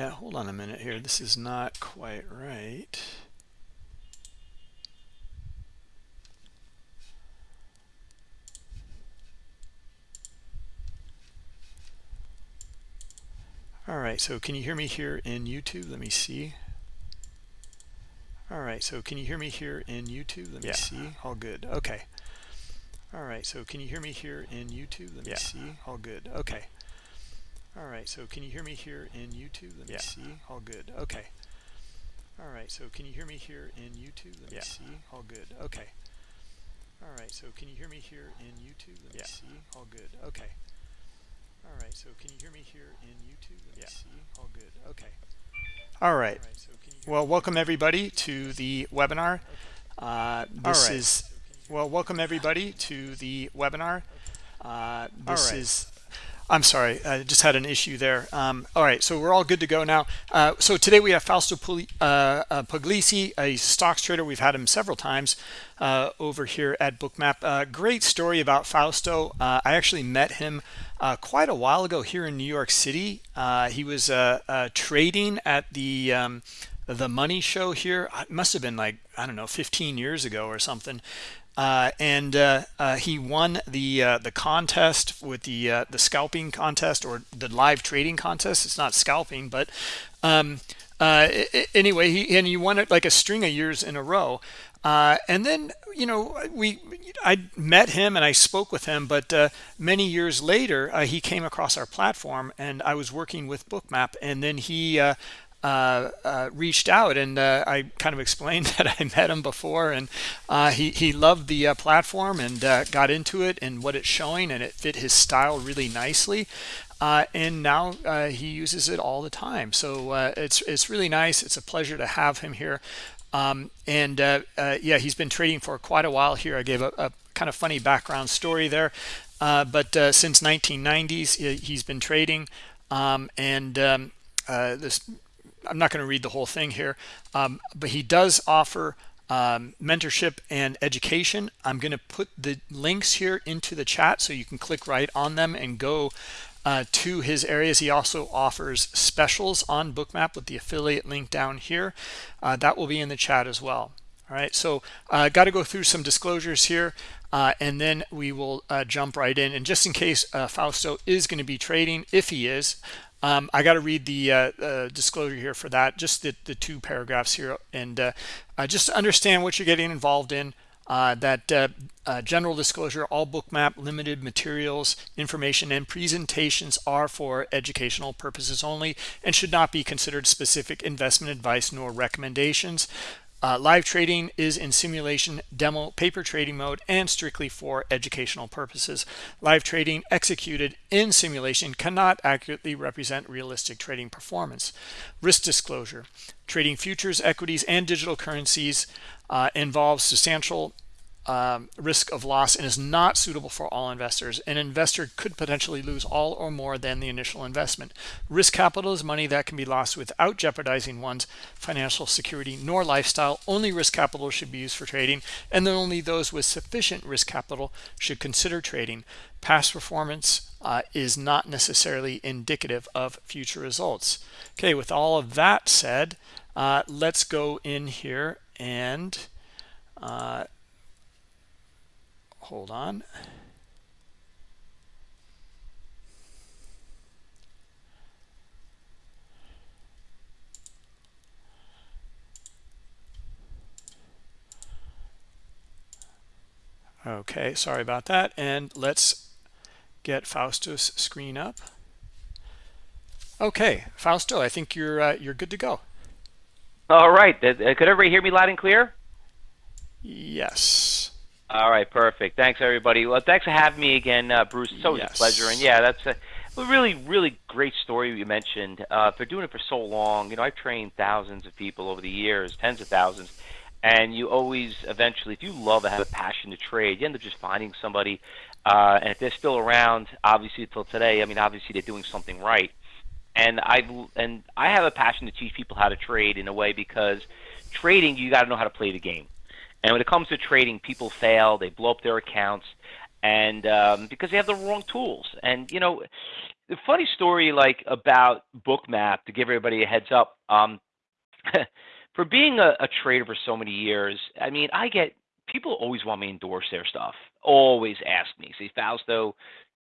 Yeah, hold on a minute here. This is not quite right. All right, so can you hear me here in YouTube? Let me see. All right, so can you hear me here in YouTube? Let me Yeah. see. All good. Okay. All right, so can you hear me here in YouTube? Let me Yeah. see. All good. Okay. All right, so can you hear me here in YouTube? Let me Yeah. see. All good. Okay. All right, so can you hear me here in YouTube? Let me Yeah. see. All good. Okay. All right, so can you hear me here in YouTube? Let me Yeah. see. All good. Okay. All right, so can you hear me here in YouTube? Let me see. All good. Okay. All right. All right, so can you hear Well, welcome everybody to the webinar. Uh, this right. is well, welcome everybody to the webinar. Uh, this right. is. I'm sorry, I just had an issue there. Um, all right, so we're all good to go now. Uh, so today we have Fausto uh, uh, Pugliese, a stocks trader. We've had him several times uh, over here at Bookmap. Uh, great story about Fausto. Uh, I actually met him quite a while ago here in New York City. He was trading at the um, the Money Show here. It must have been like I don't know, 15 years ago or something. Uh, and uh, uh, he won the uh, the contest with the uh, the scalping contest or the live trading contest. It's not scalping, but um, uh, anyway, he and he won it like a string of years in a row. And then you know we I met him and I spoke with him, but many years later he came across our platform and I was working with Bookmap, and then he. Uh, uh, reached out and uh, I kind of explained that I met him before and uh, he, he loved the uh, platform and got into it and what it's showing and it fit his style really nicely. And now he uses it all the time. So it's, it's really nice. It's a pleasure to have him here. Um, and uh, uh, yeah, he's been trading for quite a while here. I gave a, a kind of funny background story there. Uh, but since 1990s, he- he's been trading. Um, and um, this I'm not going to read the whole thing here, um, but he does offer um, mentorship and education. I'm going to put the links here into the chat so you can click right on them and go uh, to his areas. He also offers specials on Bookmap with the affiliate link down here. Uh, that will be in the chat as well. All right, so I uh, got to go through some disclosures here, uh, and then we will uh, jump right in. And just in case uh, Fausto is going to be trading, if he is, um, I got to read the uh, uh, disclosure here for that, just the, the two paragraphs here, and uh, just understand what you're getting involved in. Uh, that uh, uh, general disclosure, all bookmap limited materials, information, and presentations are for educational purposes only and should not be considered specific investment advice nor recommendations. Uh, live trading is in simulation, demo, paper trading mode, and strictly for educational purposes. Live trading executed in simulation cannot accurately represent realistic trading performance. Risk disclosure. Trading futures, equities, and digital currencies uh, involves substantial um, risk of loss and is not suitable for all investors. An investor could potentially lose all or more than the initial investment. Risk capital is money that can be lost without jeopardizing one's financial security nor lifestyle. Only risk capital should be used for trading, and then only those with sufficient risk capital should consider trading. Past performance uh, is not necessarily indicative of future results. Okay, with all of that said, uh, let's go in here and uh, hold on. Okay, sorry about that. And let's get Fausto's screen up. Okay, Fausto, I think you're uh, you're good to go. All right. Could everybody hear me loud and clear? Yes. All right, perfect. Thanks, everybody. Well, thanks for having me again, uh, Bruce. It's always Yes. a pleasure. And yeah, that's a, really, really great story you mentioned. Uh, for doing it for so long, you know, I've trained thousands of people over the years, tens of thousands, and you always, eventually, if you love and have a passion to trade, you end up just finding somebody. Uh, and if they're still around, obviously till today, I mean, obviously they're doing something right. And I and I have a passion to teach people how to trade in a way because trading, you got to know how to play the game. And when it comes to trading, people fail, they blow up their accounts, and um, because they have the wrong tools. And you know, the funny story like about Bookmap to give everybody a heads up. Um, for being a, a trader for so many years, I mean, I get people always want me to endorse their stuff. Always ask me, say Fausto,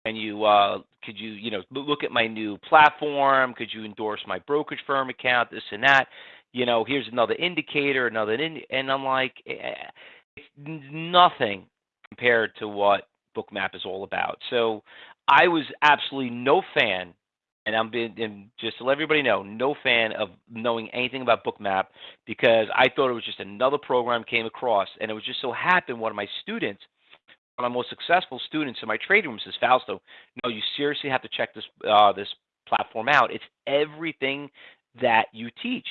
can you uh, could you you know look at my new platform? Could you endorse my brokerage firm account? This and that. You know, here's another indicator, another and I'm like, eh, it's nothing compared to what Bookmap is all about. So I was absolutely no fan and I'm being and just to let everybody know, no fan of knowing anything about Bookmap because I thought it was just another program came across, and it was just so happened one of my students, one of my most successful students in my trading room says, Fausto, no, you seriously have to check this uh, this platform out. It's everything that you teach.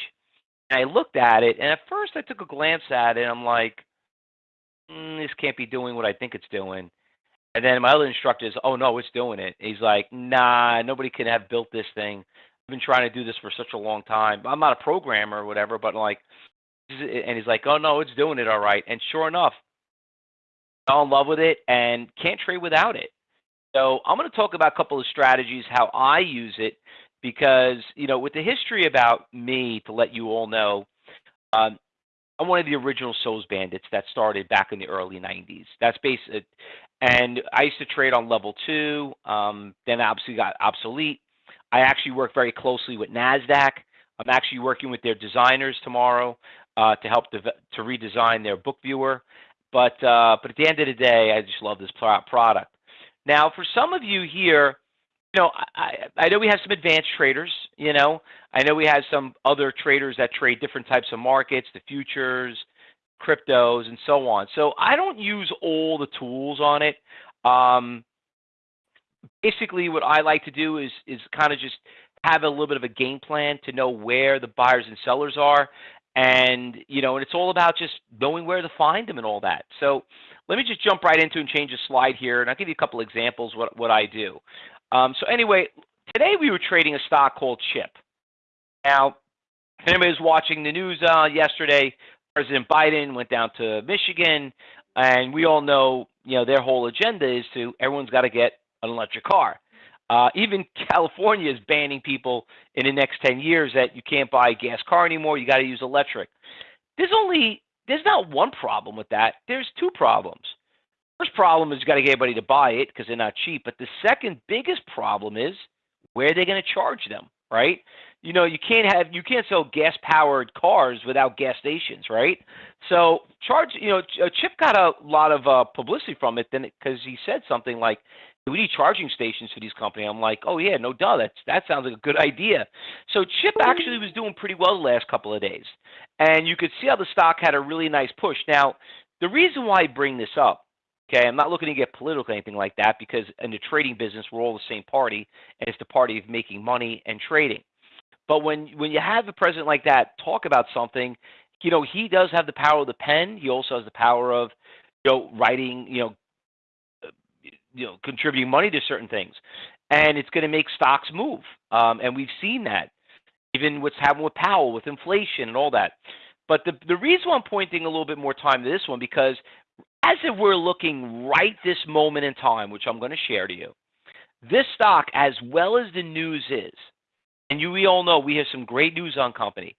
I looked at it, and at first I took a glance at it, and I'm like, mm, this can't be doing what I think it's doing. And then my other instructor is, oh no, it's doing it. He's like, nah, nobody can have built this thing. I've been trying to do this for such a long time. I'm not a programmer or whatever, but like, and he's like, oh no, it's doing it all right. And sure enough, fell in love with it and can't trade without it. So I'm going to talk about a couple of strategies, how I use it, because you know, with the history about me, to let you all know, um, I'm one of the original SOES Bandits that started back in the early 90s. That's based, and I used to trade on level two. Um, then obviously got obsolete. I actually work very closely with Nasdaq. I'm actually working with their designers tomorrow uh, to help to redesign their book viewer. But uh, but at the end of the day, I just love this product. Now, for some of you here, you know, I, I know we have some advanced traders. You know, I know we have some other traders that trade different types of markets, the futures, cryptos, and so on. So I don't use all the tools on it. Um, basically, what I like to do is is kind of just have a little bit of a game plan to know where the buyers and sellers are, and you know, and it's all about just knowing where to find them and all that. So let me just jump right into and change the slide here, and I'll give you a couple examples what what I do. Um, so anyway, today we were trading a stock called Chip. Now, if anybody was watching the news uh, yesterday, President Biden went down to Michigan, and we all know, you know, their whole agenda is to everyone's got to get an electric car. Uh, even California is banning people in the next 10 years that you can't buy a gas car anymore. You got to use electric. There's only there's not one problem with that. There's two problems. First problem is you got to get everybody to buy it because they're not cheap. But the second biggest problem is where are they going to charge them, right? you know you can't have you can't sell gas powered cars without gas stations right so charge you know uh, chip got a lot of uh, publicity from it then because he said something like we need charging stations for these companies i'm like oh yeah no duh that's that sounds like a good idea so chip actually was doing pretty well the last couple of days and you could see how the stock had a really nice push now the reason why i bring this up Okay, I'm not looking to get political or anything like that because in the trading business, we're all the same party, and it's the party of making money and trading. But when when you have a president like that talk about something, you know, he does have the power of the pen. He also has the power of, you know, writing, you know, you know, contributing money to certain things, and it's going to make stocks move. Um, and we've seen that, even what's happened with Powell, with inflation and all that. But the the reason why I'm pointing a little bit more time to this one because as if we're looking right this moment in time, which I'm going to share to you, this stock, as well as the news is, and you we all know we have some great news on company.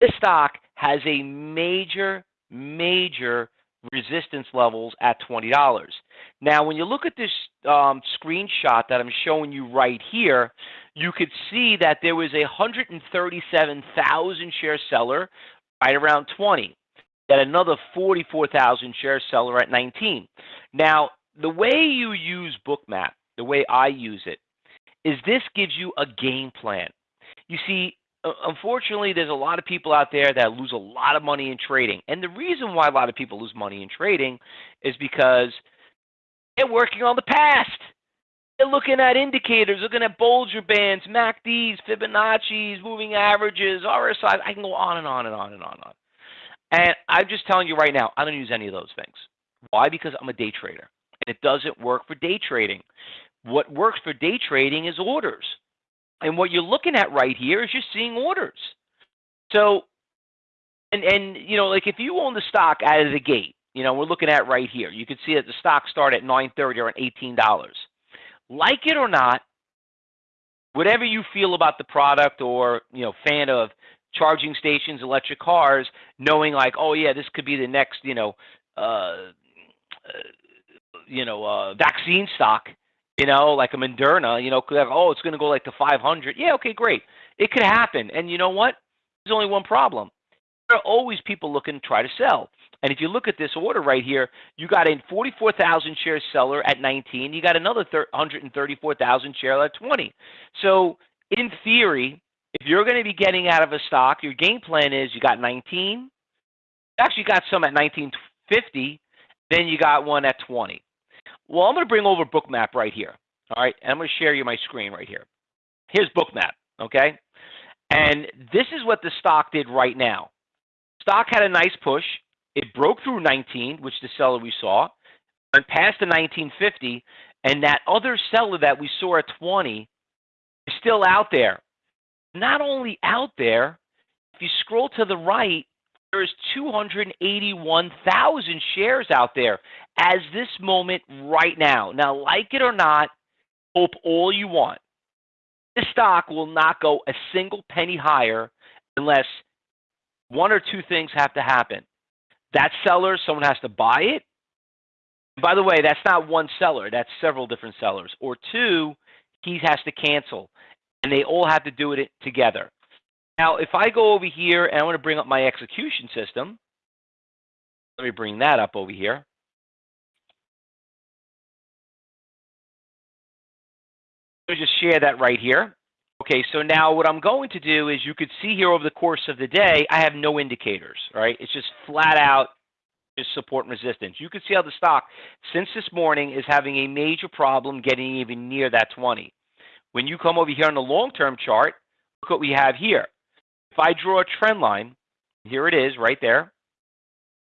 This stock has a major, major resistance levels at $20. Now, when you look at this um, screenshot that I'm showing you right here, you could see that there was a 137,000 share seller right around 20, and another 44,000 share seller at 19. Now, the way you use Bookmap, the way I use it, is this gives you a game plan. You see, unfortunately, there's a lot of people out there that lose a lot of money in trading. And the reason why a lot of people lose money in trading is because they're working on the past. They're looking at indicators, looking at Bollinger Bands, MACDs, Fibonacci's, moving averages, RSI. I can go on and on and on and on and on. And I'm just telling you right now, I don't use any of those things. Why? Because I'm a day trader. And it doesn't work for day trading. What works for day trading is orders. And what you're looking at right here is you're seeing orders. So, and and you know, like if you own the stock out of the gate, you know, we're looking at right here. You can see that the stock started at 9.30 or at $18. Like it or not, whatever you feel about the product or you know fan of charging stations, electric cars, knowing like, oh yeah, this could be the next you know uh, you know uh, vaccine stock, you know like a Moderna, you know, could have, oh it's going to go like to 500. Yeah, okay, great, it could happen. And you know what? There's only one problem. There are always people looking to try to sell. And if you look at this order right here, you got a 44,000 share seller at 19. You got another 134,000 share at 20. So in theory, if you're going to be getting out of a stock, your game plan is you got 19. Actually, got some at 1950. Then you got one at 20. Well, I'm going to bring over Bookmap right here. All right, and I'm going to share you my screen right here. Here's Bookmap. Okay, and this is what the stock did right now. Stock had a nice push. It broke through 19, which the seller we saw, went past the 1950, and that other seller that we saw at 20 is still out there. Not only out there, if you scroll to the right, there's 281,000 shares out there as this moment right now. Now, like it or not, hope all you want. This stock will not go a single penny higher unless one or two things have to happen. That seller, someone has to buy it. By the way, that's not one seller, that's several different sellers. Or two, he has to cancel. And they all have to do it together. Now, if I go over here and I want to bring up my execution system, let me bring that up over here. Let me just share that right here. Okay, so now what I'm going to do is you could see here over the course of the day, I have no indicators, right? It's just flat out just support and resistance. You can see how the stock, since this morning, is having a major problem getting even near that 20. When you come over here on the long-term chart, look what we have here. If I draw a trend line, here it is right there.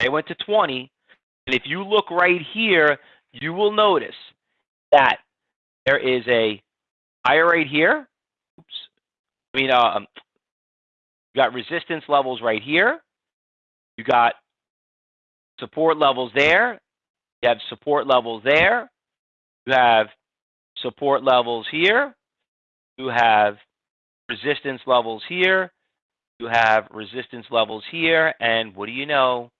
I went to 20. And if you look right here, you will notice that there is a higher right here oops, I mean, um, you got resistance levels right here. You got support levels there. You have support levels there. You have support levels here. You have resistance levels here. You have resistance levels here. And what do you know?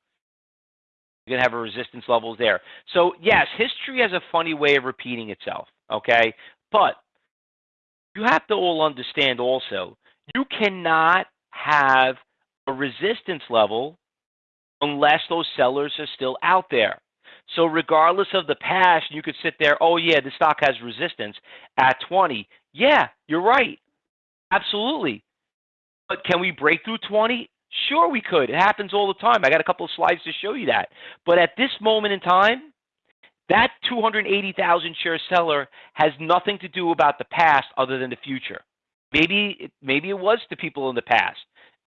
You're going to have a resistance levels there. So, yes, history has a funny way of repeating itself, okay? But you have to all understand also, you cannot have a resistance level unless those sellers are still out there. So regardless of the past, you could sit there, oh yeah, the stock has resistance at 20. Yeah, you're right. Absolutely. But can we break through 20? Sure we could. It happens all the time. I got a couple of slides to show you that. But at this moment in time, that 280,000 share seller has nothing to do about the past other than the future. Maybe maybe it was to people in the past.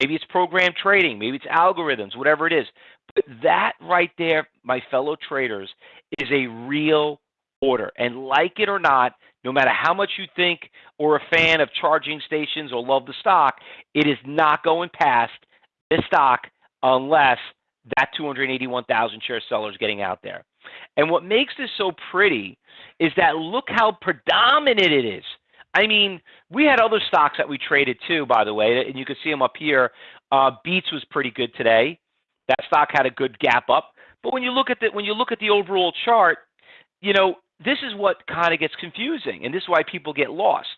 Maybe it's program trading, maybe it's algorithms, whatever it is. But that right there, my fellow traders, is a real order. And like it or not, no matter how much you think or a fan of charging stations or love the stock, it is not going past this stock unless that 281,000 share seller is getting out there. And what makes this so pretty is that look how predominant it is. I mean, we had other stocks that we traded too, by the way, and you can see them up here. Uh, Beats was pretty good today. That stock had a good gap up. But when you look at the when you look at the overall chart, you know this is what kind of gets confusing, and this is why people get lost.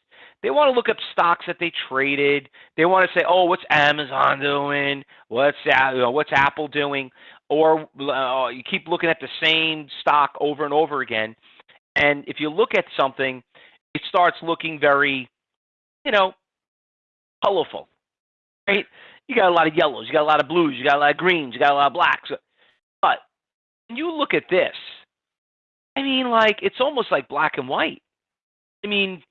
They want to look up stocks that they traded. They want to say, "Oh, what's Amazon doing? What's what's Apple doing?" or uh, you keep looking at the same stock over and over again. And if you look at something, it starts looking very, you know, colorful, right? You got a lot of yellows, you got a lot of blues, you got a lot of greens, you got a lot of blacks. But when you look at this, I mean, like, it's almost like black and white. I mean,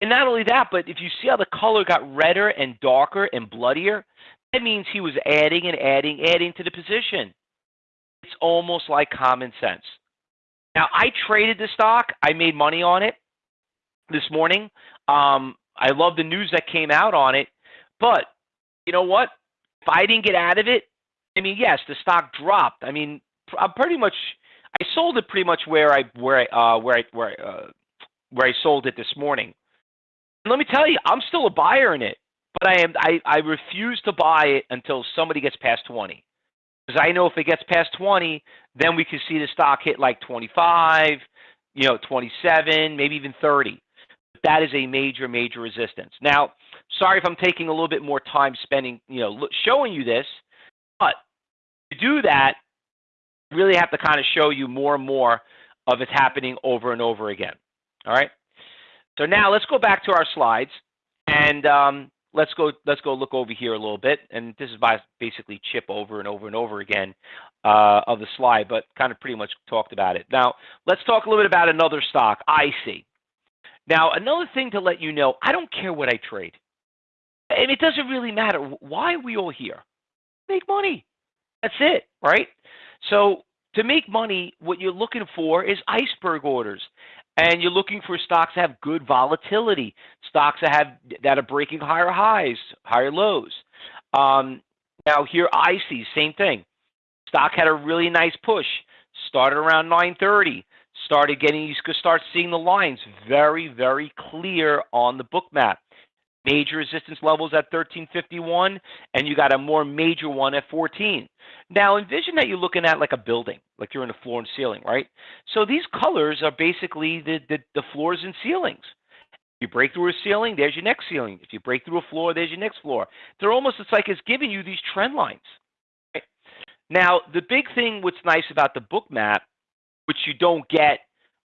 and not only that, but if you see how the color got redder and darker and bloodier, that means he was adding and adding, adding to the position. It's almost like common sense. Now, I traded the stock. I made money on it this morning. Um, I love the news that came out on it. But you know what? If I didn't get out of it, I mean, yes, the stock dropped. I mean, I'm pretty much. I sold it pretty much where I where I uh, where I where I, uh, where I sold it this morning. And let me tell you, I'm still a buyer in it, but I am I, I refuse to buy it until somebody gets past 20. Because I know if it gets past 20, then we can see the stock hit like 25, you know, 27, maybe even 30. That is a major, major resistance. Now, sorry if I'm taking a little bit more time spending, you know, showing you this, but to do that, really have to kind of show you more and more of it happening over and over again. All right. So now let's go back to our slides and um, let's go let's go look over here a little bit. And this is by basically chip over and over and over again uh, of the slide, but kind of pretty much talked about it. Now let's talk a little bit about another stock, IC. Now another thing to let you know, I don't care what I trade, and it doesn't really matter. Why are we all here? Make money. That's it, right? So to make money, what you're looking for is iceberg orders. And you're looking for stocks that have good volatility, stocks that have that are breaking higher highs, higher lows. Um, now here I see same thing. Stock had a really nice push. Started around 9:30. Started getting you could start seeing the lines very very clear on the Bookmap major resistance levels at 1351 and you got a more major one at 14 now envision that you're looking at like a building like you're in a floor and ceiling right? So these colors are basically the, the, the floors and ceilings. If you break through a ceiling there's your next ceiling. If you break through a floor there's your next floor. They're almost it's like it's giving you these trend lines right? now the big thing what's nice about the Bookmap, which you don't get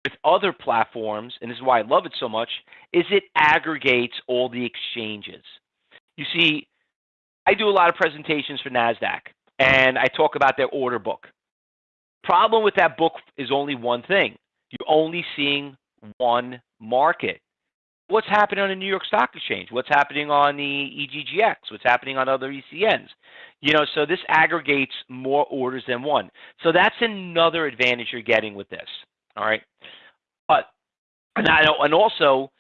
with other platforms, and this is why I love it so much, is it aggregates all the exchanges. You see, I do a lot of presentations for NASDAQ, and I talk about their order book. Problem with that book is only one thing. You're only seeing one market. What's happening on the New York Stock Exchange? What's happening on the EDGX? What's happening on other ECNs? You know, so this aggregates more orders than one. So that's another advantage you're getting with this. All right, but and I know, and also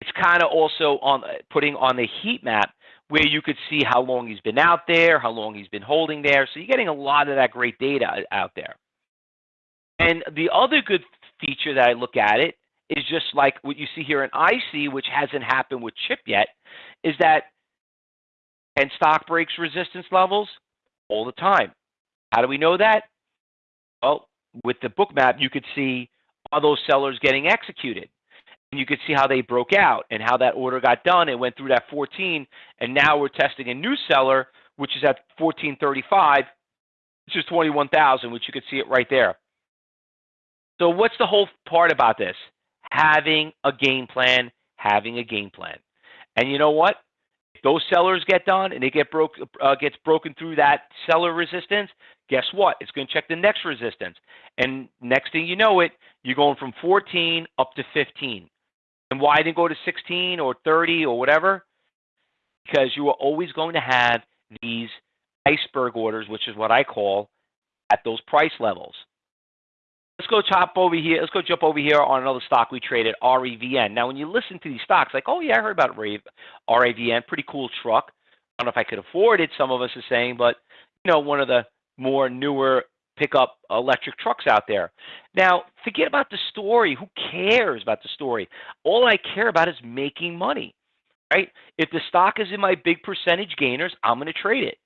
it's kind of also on putting on the heat map where you could see how long he's been out there, how long he's been holding there. So you're getting a lot of that great data out there. And the other good feature that I look at it is just like what you see here in IC, which hasn't happened with Chip yet, is that and stock breaks resistance levels all the time. How do we know that? Well, with the Bookmap, you could see are those sellers getting executed? And you could see how they broke out and how that order got done. It went through that 14, and now we're testing a new seller, which is at 1435, which is 21,000, which you could see it right there. So what's the whole part about this? Having a game plan, having a game plan. And you know what? If those sellers get done and they get broke uh, gets broken through that seller resistance, guess what? It's going to check the next resistance. And next thing you know it, you're going from 14 up to 15. And why didn't go to 16 or 30 or whatever? Because you are always going to have these iceberg orders, which is what I call at those price levels. Let's go chop over here. Let's go jump over here on another stock we traded, RIVN. Now, when you listen to these stocks, like, oh yeah, I heard about Rivian, pretty cool truck. I don't know if I could afford it. Some of us are saying, but you know, one of the more newer pickup electric trucks out there. Now, forget about the story. Who cares about the story? All I care about is making money, right? If the stock is in my big percentage gainers, I'm going to trade it.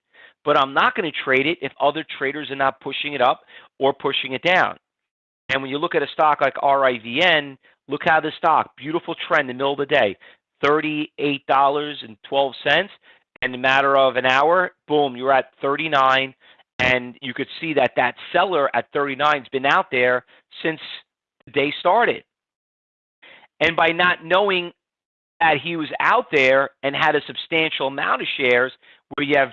But I'm not going to trade it if other traders are not pushing it up or pushing it down. And when you look at a stock like RIVN, look how the stock, beautiful trend in the middle of the day, $38.12. And in a matter of an hour, boom, you're at 39 and you could see that that seller at 39 has been out there since the day started. And by not knowing that he was out there and had a substantial amount of shares, where you have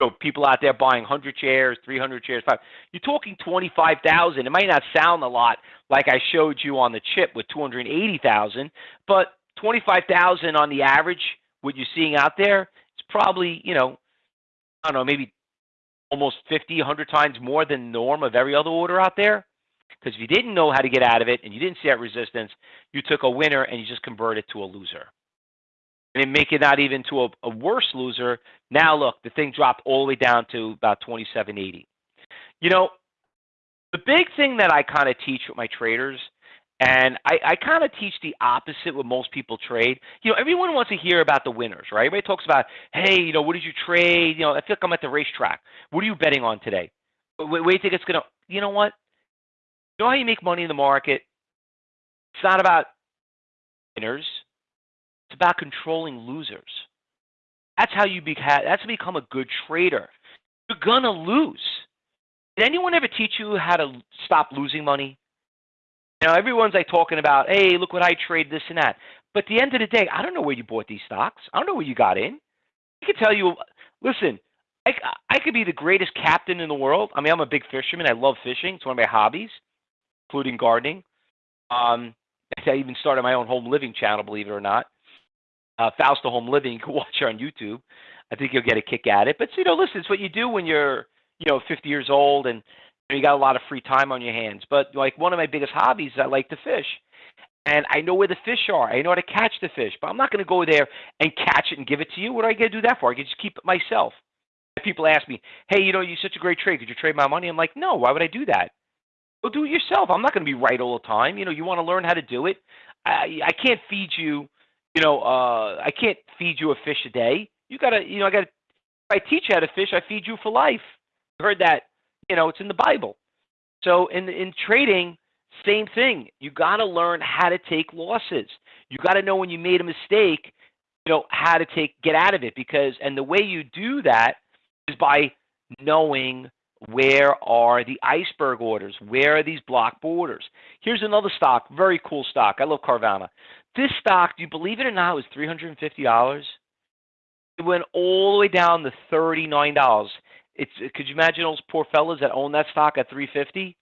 you know, people out there buying 100 shares, 300 shares, five, you're talking 25,000. It might not sound a lot like I showed you on the chip with 280,000, but 25,000 on the average, what you're seeing out there, it's probably, you know, I don't know, maybe almost 50, 100 times more than norm of every other order out there. Because if you didn't know how to get out of it and you didn't see that resistance, you took a winner and you just converted it to a loser. And then make it not even to a, a worse loser. Now look, the thing dropped all the way down to about 27.80. You know, the big thing that I kind of teach with my traders And I, I kind of teach the opposite what most people trade. You know, everyone wants to hear about the winners, right? Everybody talks about, hey, you know, what did you trade? You know, I feel like I'm at the racetrack. What are you betting on today? Where, do you think it's going to, you know what? You know how you make money in the market? It's not about winners. It's about controlling losers. That's how you be, that's become a good trader. You're going to lose. Did anyone ever teach you how to stop losing money? Know, everyone's like talking about, hey, look what I trade, this and that. But at the end of the day, I don't know where you bought these stocks. I don't know where you got in. I can tell you, listen, I, I could be the greatest captain in the world. I mean, I'm a big fisherman. I love fishing. It's one of my hobbies, including gardening. Um, I even started my own home living channel, believe it or not. Uh, Fausto Home Living. You can watch it on YouTube. I think you'll get a kick at it. But you know, listen, it's what you do when you're you know 50 years old and you got a lot of free time on your hands. But like one of my biggest hobbies is I like to fish. And I know where the fish are. I know how to catch the fish, but I'm not going to go there and catch it and give it to you. What do I get to do that for? I can just keep it myself. People ask me, "Hey, you know, you're such a great trade. Could you trade my money?" I'm like, "No. Why would I do that? Go do it yourself. I'm not going to be right all the time. You know, you want to learn how to do it. I I can't feed you. You know, uh, I can't feed you a fish a day. You gotta, you know, I gotta. If I teach you how to fish, I feed you for life. You heard that you know, it's in the Bible. So in in trading, same thing. You got to learn how to take losses. You got to know when you made a mistake, you know, how to take get out of it because and the way you do that is by knowing where are the iceberg orders? Where are these block orders? Here's another stock, very cool stock. I love Carvana. This stock, do you believe it or not, was $350. It went all the way down to $39 it's could you imagine those poor fellas that own that stock at 350?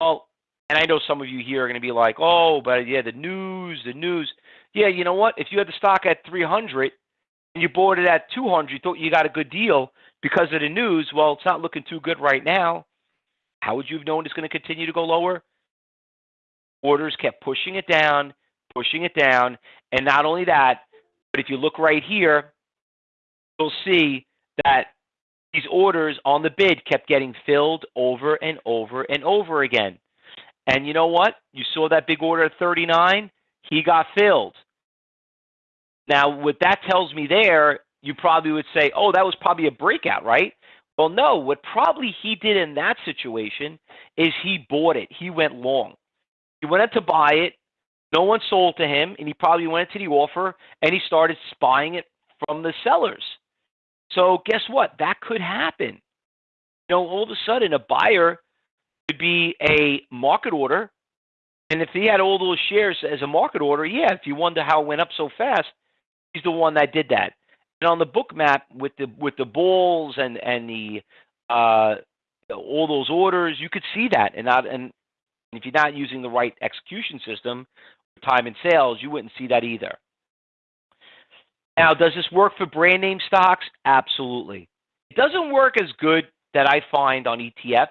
Well, and I know some of you here are going to be like, "Oh, but yeah, the news, the news." Yeah, you know what? If you had the stock at 300 and you bought it at 200, you thought you got a good deal because of the news. Well, it's not looking too good right now. How would you have known it's going to continue to go lower? Orders kept pushing it down, pushing it down, and not only that, but if you look right here, you'll see that these orders on the bid kept getting filled over and over and over again. And you know what? You saw that big order at 39, he got filled. Now, what that tells me there, you probably would say, oh, that was probably a breakout, right? Well, no, what probably he did in that situation is he bought it. He went long. He went out to buy it. No one sold to him, and he probably went to the offer and he started spying it from the sellers. So guess what? That could happen. You know, all of a sudden a buyer could be a market order. And if he had all those shares as a market order, yeah, if you wonder how it went up so fast, he's the one that did that. And on the Bookmap with the with the bulls and and the uh, all those orders, you could see that. And not and if you're not using the right execution system, time and sales, you wouldn't see that either. Now, does this work for brand name stocks? Absolutely. It doesn't work as good that I find on ETFs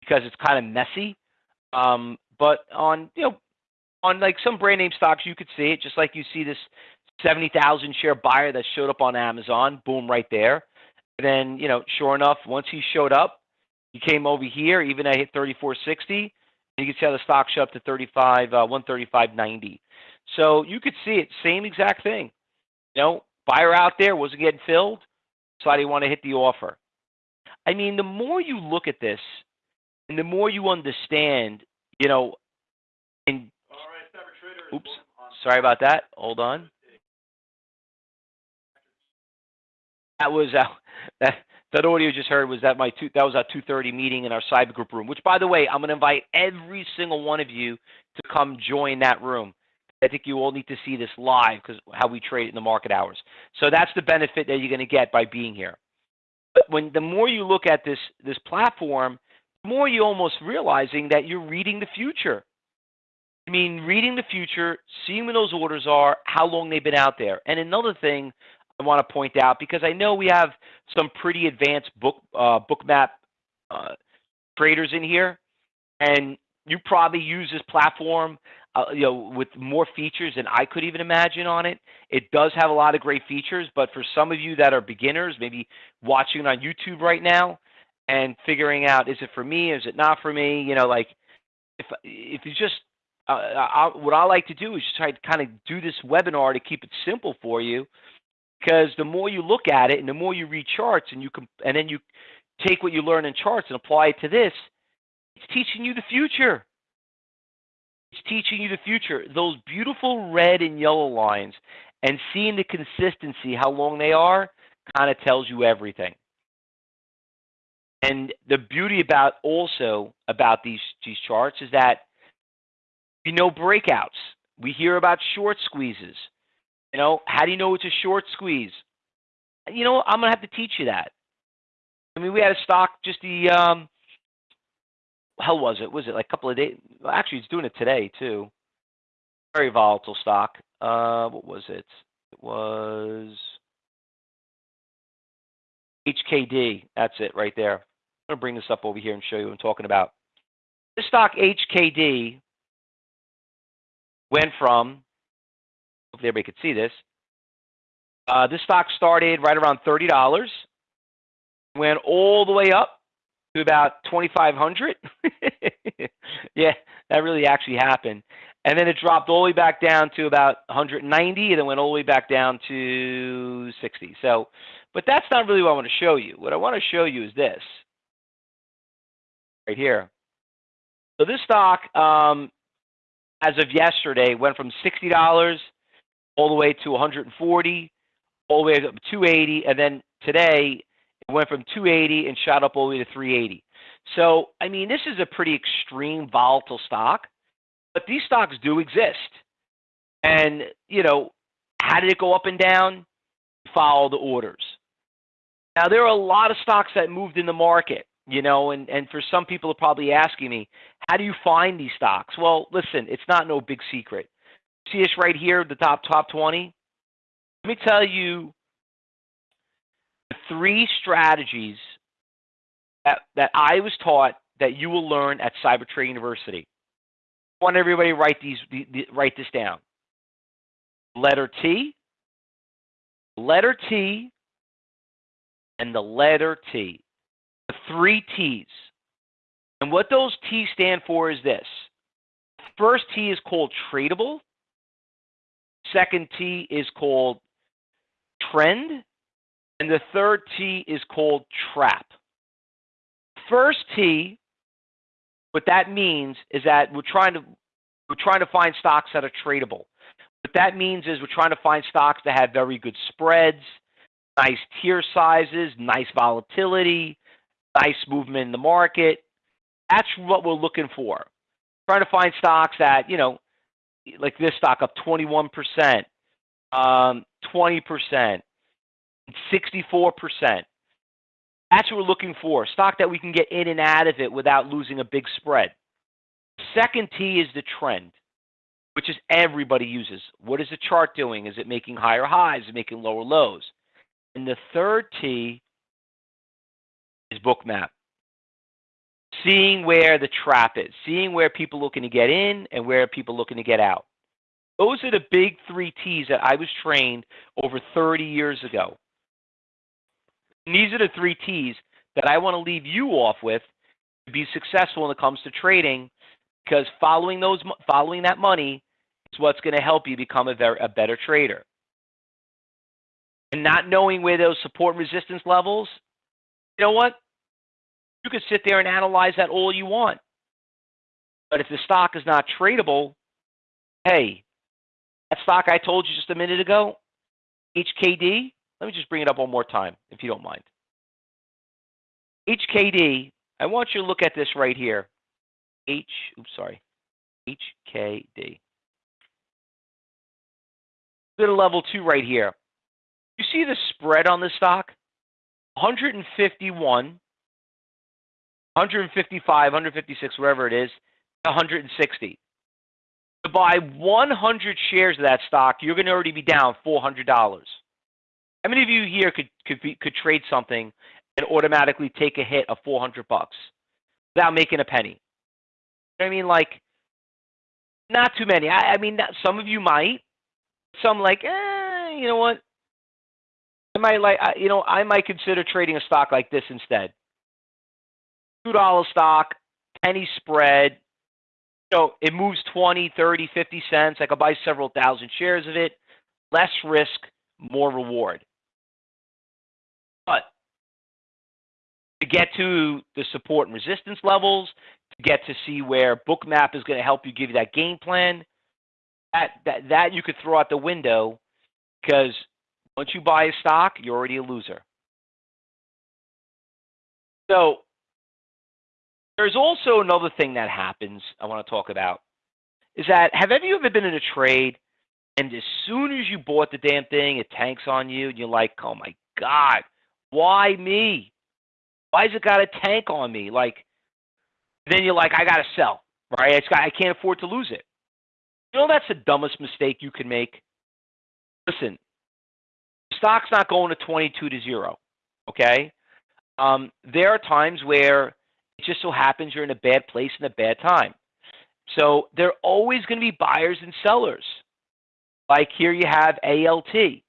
because it's kind of messy. Um, but on you know on like some brand name stocks, you could see it just like you see this seventy thousand share buyer that showed up on Amazon. Boom, right there. And then you know, sure enough, once he showed up, he came over here. Even I hit thirty four sixty. You can see how the stock shot up to 35, uh, 135.90. So you could see it, same exact thing. You know, buyer out there wasn't getting filled, so I didn't want to hit the offer. I mean, the more you look at this, and the more you understand, you know, and oops, sorry about that. Hold on. That was uh, that that audio you just heard was that my two that was our 2:30 meeting in our cyber group room. Which, by the way, I'm going to invite every single one of you to come join that room. I think you all need to see this live because how we trade in the market hours. So that's the benefit that you're going to get by being here. But when the more you look at this this platform, the more you're almost realizing that you're reading the future. I mean, reading the future, seeing when those orders are, how long they've been out there. And another thing I want to point out because I know we have some pretty advanced book uh, Bookmap uh, traders in here, and you probably use this platform uh, you know, with more features than I could even imagine on it. It does have a lot of great features, but for some of you that are beginners, maybe watching it on YouTube right now and figuring out is it for me, is it not for me, you know, like if if you just uh, I, what I like to do is just try to kind of do this webinar to keep it simple for you, because the more you look at it and the more you read charts and you can, and then you take what you learn in charts and apply it to this, it's teaching you the future. It's teaching you the future. Those beautiful red and yellow lines and seeing the consistency, how long they are, kind of tells you everything. And the beauty about also about these these charts is that you know breakouts. We hear about short squeezes. You know, how do you know it's a short squeeze? You know, I'm gonna have to teach you that. I mean, we had a stock just the um, hell was it? Was it like a couple of days? Actually, it's doing it today too. Very volatile stock. Uh, what was it? It was HKD. That's it right there. I'm to bring this up over here and show you what I'm talking about. This stock HKD went from, hopefully everybody could see this. Uh, this stock started right around $30, went all the way up to about 2,500. yeah, that really actually happened. And then it dropped all the way back down to about 190 and then went all the way back down to 60. So, but that's not really what I want to show you. What I want to show you is this right here. So this stock, um, as of yesterday, went from $60 all the way to 140, all the way up to 280, and then today went from 280 and shot up all the way to 380. So, I mean, this is a pretty extreme volatile stock. But these stocks do exist. And, you know, how did it go up and down? Follow the orders. Now, there are a lot of stocks that moved in the market, you know, and, and for some people are probably asking me, how do you find these stocks? Well, listen, it's not no big secret. See us right here, the top top 20? Let me tell you three strategies that, that I was taught that you will learn at Cybertrade University I want everybody to write these the, the, write this down. Letter T, letter T, and the letter T. The three T's. And what those T's stand for is this. First T is called tradable. Second T is called trend. And the third T is called trap. First T what that means is that we're trying to we're trying to find stocks that are tradable. What that means is we're trying to find stocks that have very good spreads, nice tier sizes, nice volatility, nice movement in the market. That's what we're looking for. Trying to find stocks that, you know, like this stock up 21%, um, 20%, 64%. That's what we're looking for. Stock that we can get in and out of it without losing a big spread. Second T is the trend, which is everybody uses. What is the chart doing? Is it making higher highs? Is it making lower lows? And the third T is Bookmap. Seeing where the trap is, seeing where people looking to get in and where people looking to get out. Those are the big three T's that I was trained over 30 years ago. And these are the three T's that I want to leave you off with to be successful when it comes to trading, because following those, following that money is what's going to help you become a, a better trader. And not knowing where those support and resistance levels, you know what? You could sit there and analyze that all you want. But if the stock is not tradable, hey, that stock I told you just a minute ago, HKD, let me just bring it up one more time, if you don't mind. HKD, I want you to look at this right here. H, oops, sorry, HKD. Bit of level two right here. You see the spread on the stock? 151, 155, 156, wherever it is, 160. To buy 100 shares of that stock, you're going to already be down $400. How many of you here could could be, could trade something and automatically take a hit of 400 bucks without making a penny? I mean, like, not too many. I, I mean, some of you might. Some like, eh, you know what? I might like, you know, I might consider trading a stock like this instead. Two dollar stock, penny spread, you know, it moves 20, 30, 50 cents. I could buy several thousand shares of it. Less risk, more reward. But to get to the support and resistance levels, to get to see where Bookmap is going to help you give you that game plan, that, that, that you could throw out the window because once you buy a stock, you're already a loser. So there's also another thing that happens I want to talk about is that have any of you ever been in a trade and as soon as you bought the damn thing, it tanks on you and you're like, oh my God, why me? Why's it got a tank on me? Like, then you're like, I got to sell, right? It's got, I can't afford to lose it. You know, that's the dumbest mistake you can make. Listen, stock's not going to 22 to zero, okay? Um, there are times where it just so happens you're in a bad place in a bad time. So there are always going to be buyers and sellers. Like here you have ALT.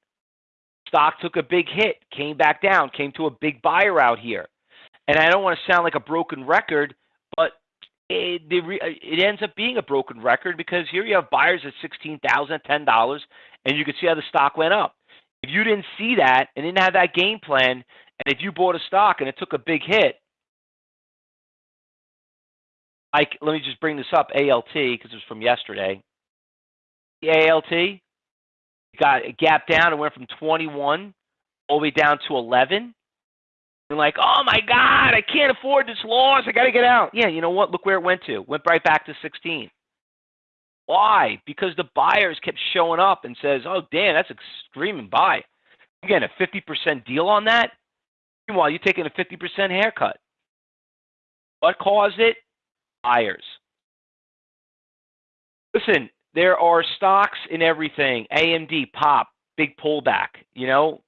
Stock took a big hit, came back down, came to a big buyer out here. And I don't want to sound like a broken record, but it, it ends up being a broken record because here you have buyers at $16,000, $10, and you can see how the stock went up. If you didn't see that and didn't have that game plan, and if you bought a stock and it took a big hit, like let me just bring this up, ALT, because it was from yesterday. The ALT got a gap down and went from 21 all the way down to 11. And like, oh my God, I can't afford this loss. I got to get out. Yeah, you know what? Look where it went to. Went right back to 16. Why? Because the buyers kept showing up and says, oh, damn, that's extreme buy. I'm getting a 50% deal on that. Meanwhile, you're taking a 50% haircut. What caused it? Buyers. Listen, there are stocks in everything. AMD, pop, big pullback. You know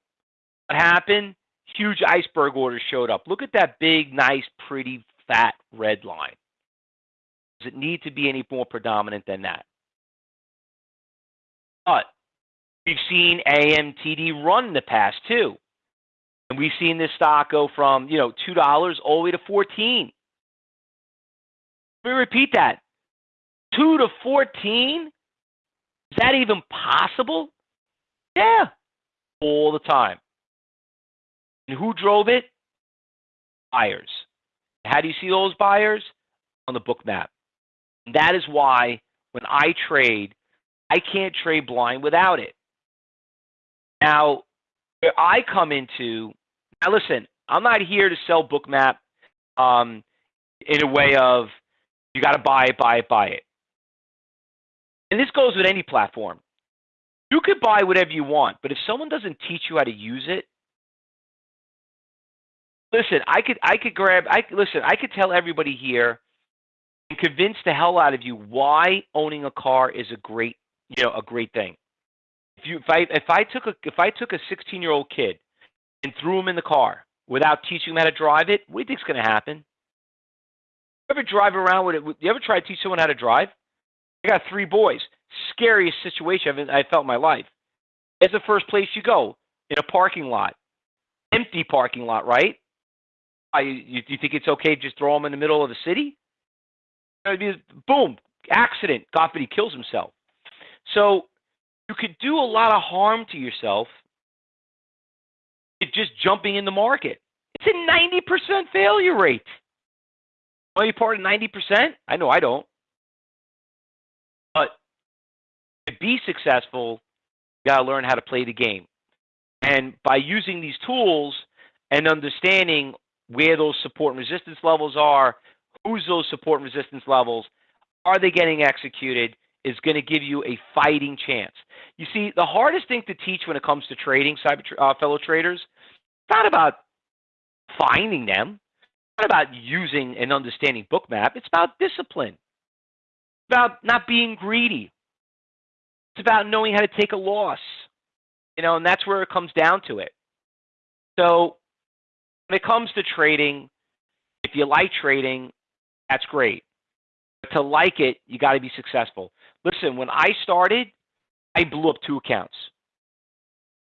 what happened? Huge iceberg orders showed up. Look at that big, nice, pretty, fat red line. Does it need to be any more predominant than that? But we've seen AMTD run the past too. And we've seen this stock go from, you know, $2 all the way to 14. Let me repeat that. 2 to 14? Is that even possible? Yeah. All the time. And who drove it? Buyers. How do you see those buyers? On the Bookmap. And that is why when I trade, I can't trade blind without it. Now, where I come into, now listen, I'm not here to sell Bookmap um, in a way of you got to buy it, buy it, buy it. And this goes with any platform. You could buy whatever you want, but if someone doesn't teach you how to use it, listen, I could I could grab I listen, I could tell everybody here and convince the hell out of you why owning a car is a great you know, a great thing. If you if I if I took a if I took a 16 year old kid and threw him in the car without teaching him how to drive it, what do you think's going to happen? You ever drive around with it? You ever try to teach someone how to drive? I got three boys. Scariest situation I've I felt in my life. It's the first place you go in a parking lot, empty parking lot, right? I, you, you think it's okay to just throw them in the middle of the city? Boom, accident. God forbid he kills himself. So you could do a lot of harm to yourself just jumping in the market. It's a 90% failure rate. Are you part of 90%? I know I don't. But to be successful, you got to learn how to play the game. And by using these tools and understanding where those support and resistance levels are, who's those support and resistance levels, are they getting executed, is going to give you a fighting chance. You see, the hardest thing to teach when it comes to trading, cyber uh, fellow traders, it's not about finding them, it's not about using and understanding Bookmap. It's about discipline. About not being greedy. It's about knowing how to take a loss. You know, and that's where it comes down to it. So when it comes to trading, if you like trading, that's great. But to like it, you got to be successful. Listen, when I started, I blew up two accounts.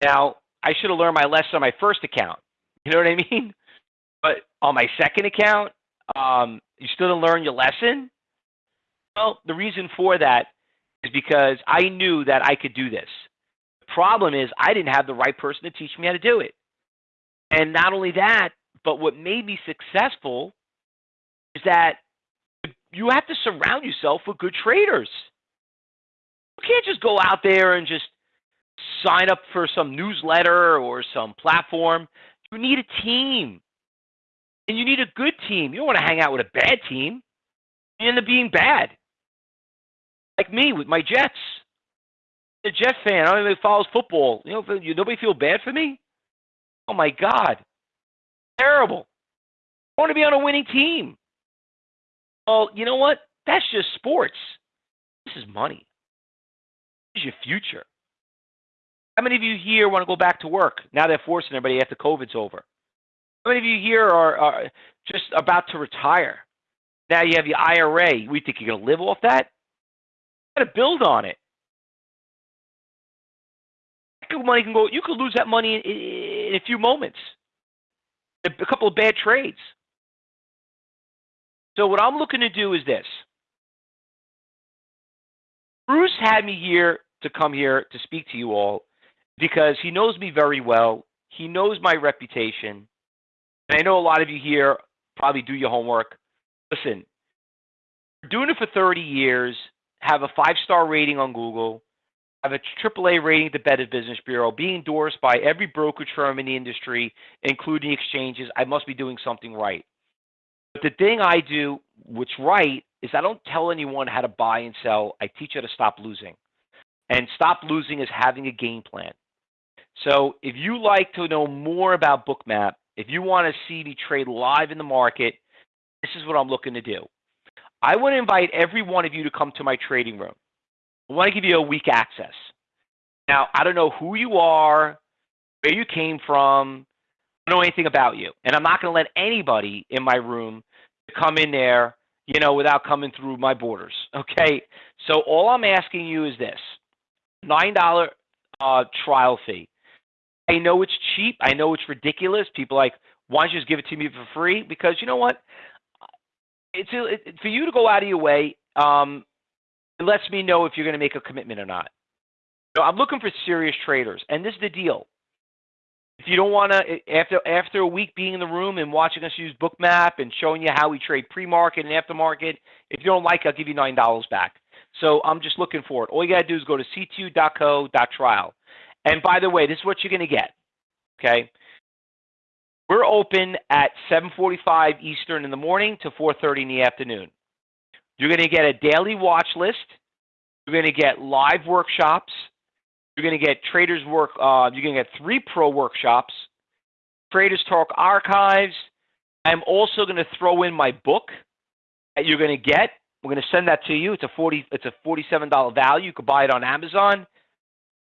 Now, I should have learned my lesson on my first account. You know what I mean? But on my second account, um, you still didn't learn your lesson. Well, the reason for that is because I knew that I could do this. The problem is I didn't have the right person to teach me how to do it. And not only that, but what made me successful is that you have to surround yourself with good traders. You can't just go out there and just sign up for some newsletter or some platform. You need a team. And you need a good team. You don't want to hang out with a bad team. You end up being bad. Like me with my Jets. A Jet fan. I don't even follows football. You know, nobody feel bad for me? Oh my God. Terrible. I want to be on a winning team. Well, you know what? That's just sports. This is money. This is your future. How many of you here want to go back to work now they're forcing everybody after COVID's over? How many of you here are, are just about to retire? Now you have your IRA. We think you're going to live off that? Got to build on it. Money can go. You could lose that money in, in a few moments. A couple of bad trades. So what I'm looking to do is this. Bruce had me here to come here to speak to you all because he knows me very well. He knows my reputation. And I know a lot of you here probably do your homework. Listen, doing it for 30 years, have a five star rating on Google, have a AAA rating at the Better Business Bureau, being endorsed by every brokerage firm in the industry, including exchanges. I must be doing something right. But the thing I do, what's right, is I don't tell anyone how to buy and sell. I teach you how to stop losing. And stop losing is having a game plan. So if you like to know more about Bookmap, if you want to see me trade live in the market, this is what I'm looking to do. I want to invite every one of you to come to my trading room. I want to give you a week access. Now, I don't know who you are, where you came from, I don't know anything about you. And I'm not going to let anybody in my room to come in there, you know, without coming through my borders. Okay. So all I'm asking you is this $9 uh, trial fee. I know it's cheap. I know it's ridiculous. People like, why don't you just give it to me for free? Because you know what? It's it, for you to go out of your way. Um, it lets me know if you're going to make a commitment or not. So I'm looking for serious traders, and this is the deal. If you don't want to, after after a week being in the room and watching us use Bookmap and showing you how we trade pre-market and aftermarket, if you don't like, I'll give you nine dollars back. So I'm just looking for it. All you got to do is go to ctu.co.trial. And by the way, this is what you're going to get. Okay. We're open at 7:45 Eastern in the morning to 4:30 in the afternoon. You're going to get a daily watch list. You're going to get live workshops. You're going to get Traders Work. Uh, you're going to get three pro workshops, Traders Talk archives. I'm also going to throw in my book that you're going to get. We're going to send that to you. It's a forty. It's a forty-seven dollar value. You could buy it on Amazon.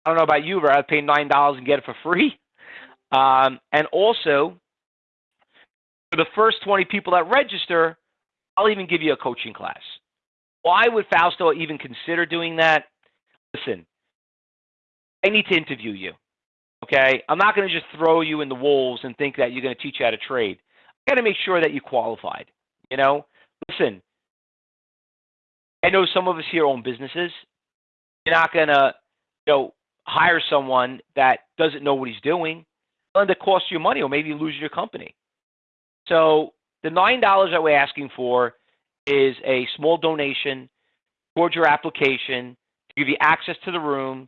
I don't know about you, but I'd pay nine dollars and get it for free. Um, and also, for the first 20 people that register, I'll even give you a coaching class. Why would Fausto even consider doing that? Listen, I need to interview you. Okay? I'm not going to just throw you in the wolves and think that you're going to teach you how to trade. I got to make sure that you qualified. You know? Listen, I know some of us here own businesses. You're not going to, you know, hire someone that doesn't know what he's doing. And it cost you money, or maybe lose your company. So the nine dollars that we're asking for is a small donation towards your application to give you access to the room,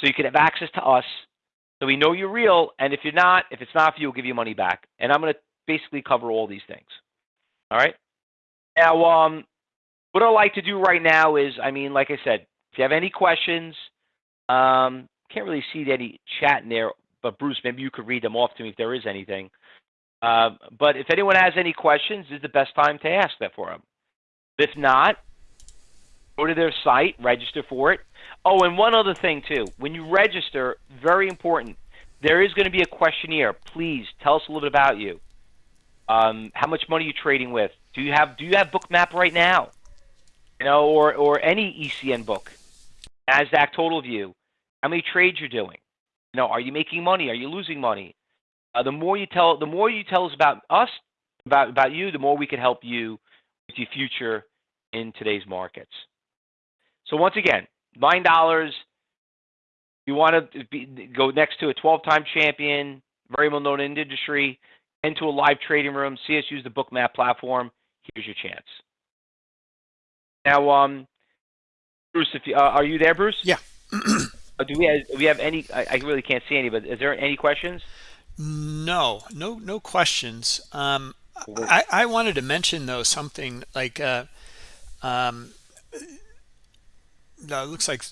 so you can have access to us, so we know you're real. And if you're not, if it's not for you, we'll give you money back. And I'm going to basically cover all these things. All right. Now, um, what I like to do right now is, I mean, like I said, if you have any questions, um, can't really see any chat in there, but Bruce, maybe you could read them off to me if there is anything. Uh, but if anyone has any questions, this is the best time to ask that for them. If not, go to their site, register for it. Oh, and one other thing too. When you register, very important, there is going to be a questionnaire. Please tell us a little bit about you. Um, how much money are you trading with? Do you have Do you have Bookmap right now? You know, or or any ECN book. Nasdaq Total View. How many trades you're doing? You know, are you making money? Are you losing money? Uh, the more you tell, the more you tell us about us, about about you, the more we can help you with your future in today's markets. So once again, nine dollars. You want to be, go next to a 12-time champion, very well known in the industry, into a live trading room. See us use the Bookmap platform. Here's your chance. Now, um, Bruce, if you, uh, are you there, Bruce? Yeah. Uh, do we have, do we have any? I, I, really can't see any, but is there any questions? No, no, no questions. Um, I, I wanted to mention though something like, uh, um, no, it looks like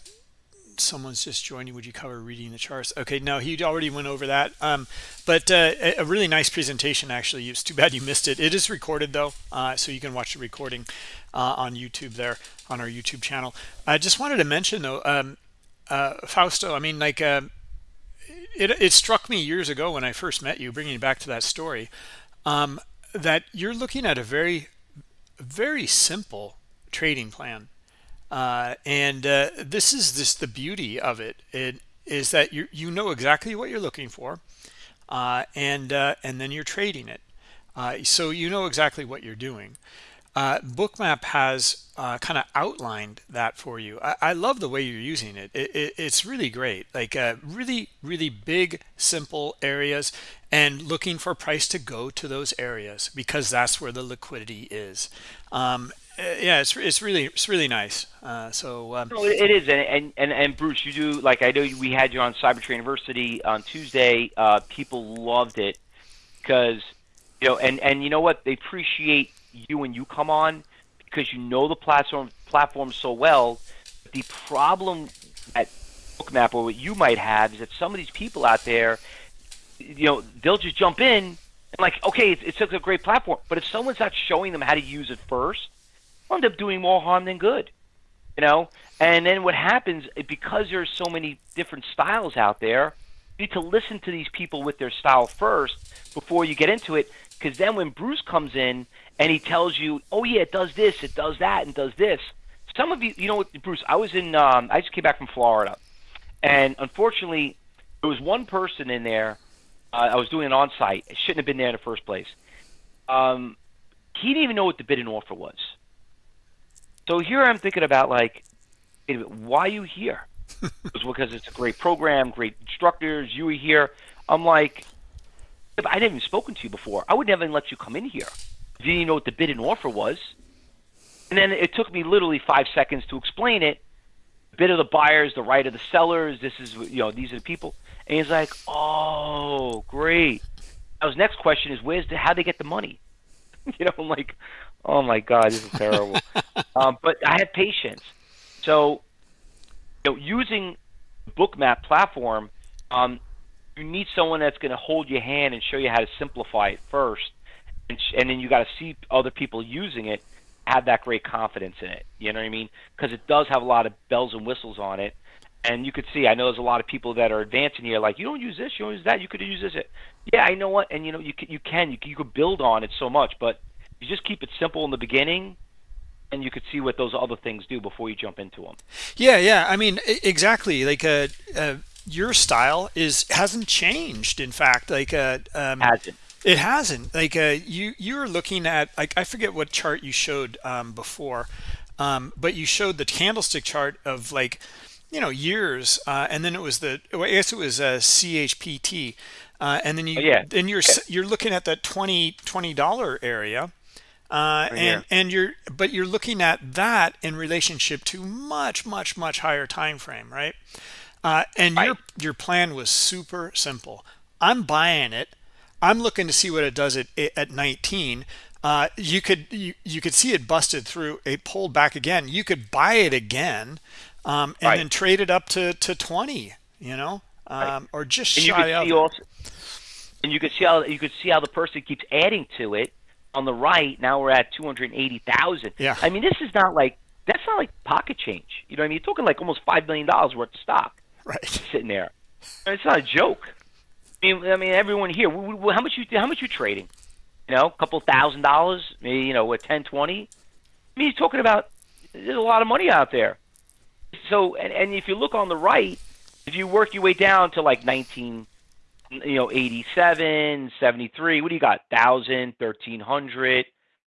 someone's just joining. Would you cover reading the charts? Okay, no, he already went over that. Um, but uh, a really nice presentation, actually. It's too bad you missed it. It is recorded, though, uh, so you can watch the recording uh, on YouTube there, on our YouTube channel. I just wanted to mention, though, um, uh, Fausto, I mean, like, uh, it, it struck me years ago when I first met you, bringing you back to that story, um, that you're looking at a very, very simple trading plan uh, and uh, this is just the beauty of it. It is that you you know exactly what you're looking for, uh, and uh, and then you're trading it. Uh, so you know exactly what you're doing. Uh, Bookmap has kind of outlined that for you. I, I, love the way you're using it. it, it it's really great. Like really, really big, simple areas and looking for price to go to those areas because that's where the liquidity is. Um, uh, yeah, it's it's really it's really nice. Uh, so um, it is, and, and and Bruce, you do like I know we had you on Cyber Trading University on Tuesday. Uh, people loved it because you know, and and you know what? They appreciate you when you come on because you know the platform platform so well. The problem at Bookmap or what you might have is that some of these people out there, you know, they'll just jump in and like, okay, it's, it's a great platform, but if someone's not showing them how to use it first end up doing more harm than good. You know, and then what happens because there's so many different styles out there, you need to listen to these people with their style first before you get into it. Because then when Bruce comes in and he tells you, "Oh yeah, it does this, it does that, and does this," some of you, you know, Bruce, I was in, um, I just came back from Florida, and unfortunately, there was one person in there. Uh, I was doing an on-site. It shouldn't have been there in the first place. Um, he didn't even know what the bid and offer was. So here I'm thinking about like, why are you here? it's because it's a great program, great instructors. You were here. I'm like, I didn't even spoken to you before. I would never let you come in here. Didn't even know what the bid and offer was. And then it took me literally five seconds to explain it. The bid of the buyers, the right of the sellers. This is you know these are the people. And he's like, oh, great. Now his next question is, where's the, how they get the money? you know, I'm like, oh my god, this is terrible. um, but I had patience. So, you know, using Bookmap platform, um, you need someone that's going to hold your hand and show you how to simplify it first, and, and then you got to see other people using it, have that great confidence in it. You know what I mean? Because it does have a lot of bells and whistles on it. And you could see, I know there's a lot of people that are advancing here, like you don't use this, you don't use that, you could use this. Yeah, I know what, and you know you can, you can, you, can, you could build on it so much, but you just keep it simple in the beginning, and you could see what those other things do before you jump into them. Yeah, yeah. I mean, exactly. Like uh, uh your style is hasn't changed. In fact, like uh, um, hasn't. It hasn't. Like uh, you, you were looking at like I forget what chart you showed um, before, um, but you showed the candlestick chart of like you know years, uh, and then it was the I guess it was a CHPT, uh, and then you oh, yeah. then you're you're looking at that 20 20 dollar area uh, and and you're but you're looking at that in relationship to much much much higher time frame right uh, and right. your your plan was super simple i'm buying it i'm looking to see what it does at at 19 uh, you could you, you could see it busted through it pulled back again you could buy it again um, and right. then trade it up to to 20 you know um, right. or just and shy of also, and you could see how you could see how the person keeps adding to it on the right, now we're at 280,000. Yeah. I mean, this is not like that's not like pocket change. You know what I mean? You're talking like almost five million dollars worth of stock. Right. Sitting there. It's not a joke. I mean, I mean, everyone here. How much you how much you trading? You know, a couple thousand dollars, maybe you know, what 10, 20? I mean, you're talking about there's a lot of money out there. So, and, and if you look on the right, if you work your way down to like 19, you know 87 73 what do you got 1000 1300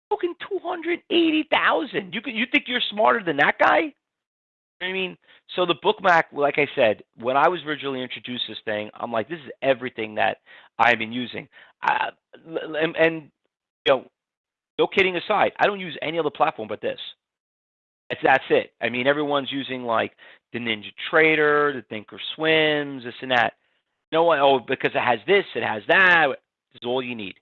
Fucking two hundred eighty thousand. You can you think you're smarter than that guy? I mean, so the Bookmap, like I said, when I was originally introduced this thing, I'm like, this is everything that I've been using. Uh, and, and you know, no kidding aside, I don't use any other platform but this. It's, that's it. I mean, everyone's using like the Ninja Trader, the Thinker Swims, this and that. No one, oh, because it has this, it has that. This is all you need.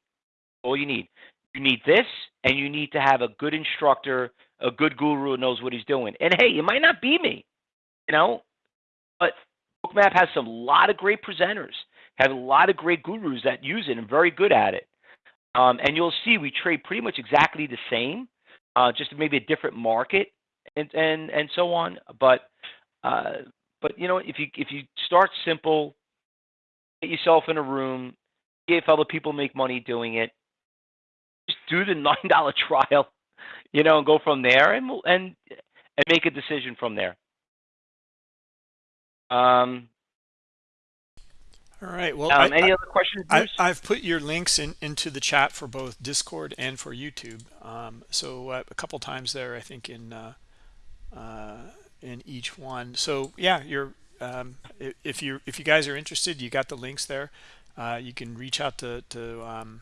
All you need. You need this, and you need to have a good instructor, a good guru who knows what he's doing. And hey, it might not be me, you know, but Bookmap has some lot of great presenters, have a lot of great gurus that use it and very good at it. Um, and you'll see we trade pretty much exactly the same, uh, just maybe a different market and and and so on. But uh, but you know if you if you start simple, get yourself in a room, see if other people make money doing it. Just do the nine dollar trial, you know, and go from there, and and and make a decision from there. Um, all right. Well, um, I, any other questions? I, have put your links in, into the chat for both Discord and for YouTube. Um, so uh, a couple times there, I think in uh, uh, in each one. So yeah, you're um, if you if you guys are interested, you got the links there. Uh, you can reach out to to um,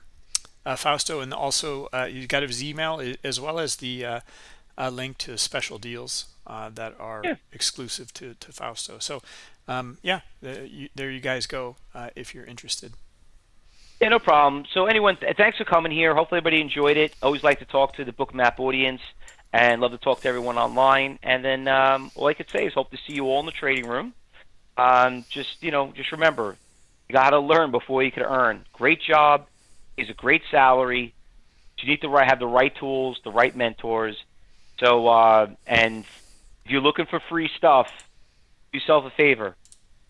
uh, Fausto, and also uh, you got his email as well as the link to special deals that are yeah. exclusive to to Fausto. So um, yeah, you, there you guys go uh, if you're interested. Yeah, no problem. So anyone, th thanks for coming here. Hopefully everybody enjoyed it. Always like to talk to the Bookmap audience and love to talk to everyone online. And then um, all I could say is hope to see you all in the trading room. Um, just, you know, just remember, you got to learn before you can earn. Great job. Is a great salary. You need to have the right tools, the right mentors. So, uh, and if you're looking for free stuff, do yourself a favor.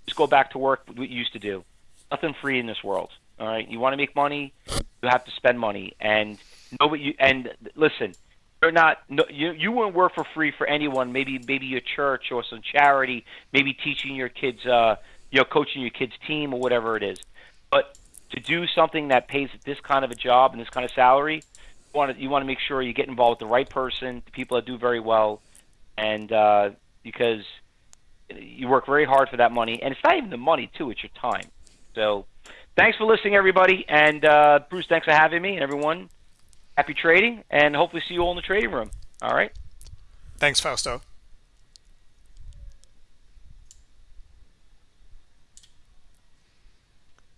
Just go back to work what you used to do. Nothing free in this world. All right. You want to make money, you have to spend money. And nobody. You, and listen, you're not. No, you you wouldn't work for free for anyone. Maybe maybe your church or some charity. Maybe teaching your kids. Uh, you know, coaching your kids' team or whatever it is. But to do something that pays this kind of a job and this kind of salary, want to you want to make sure you get involved with the right person, the people that do very well, and uh, because you work very hard for that money, and it's not even the money too; it's your time. So, thanks for listening, everybody, and uh, Bruce, thanks for having me, and everyone. Happy trading, and hopefully see you all in the trading room. All right. Thanks, Fausto.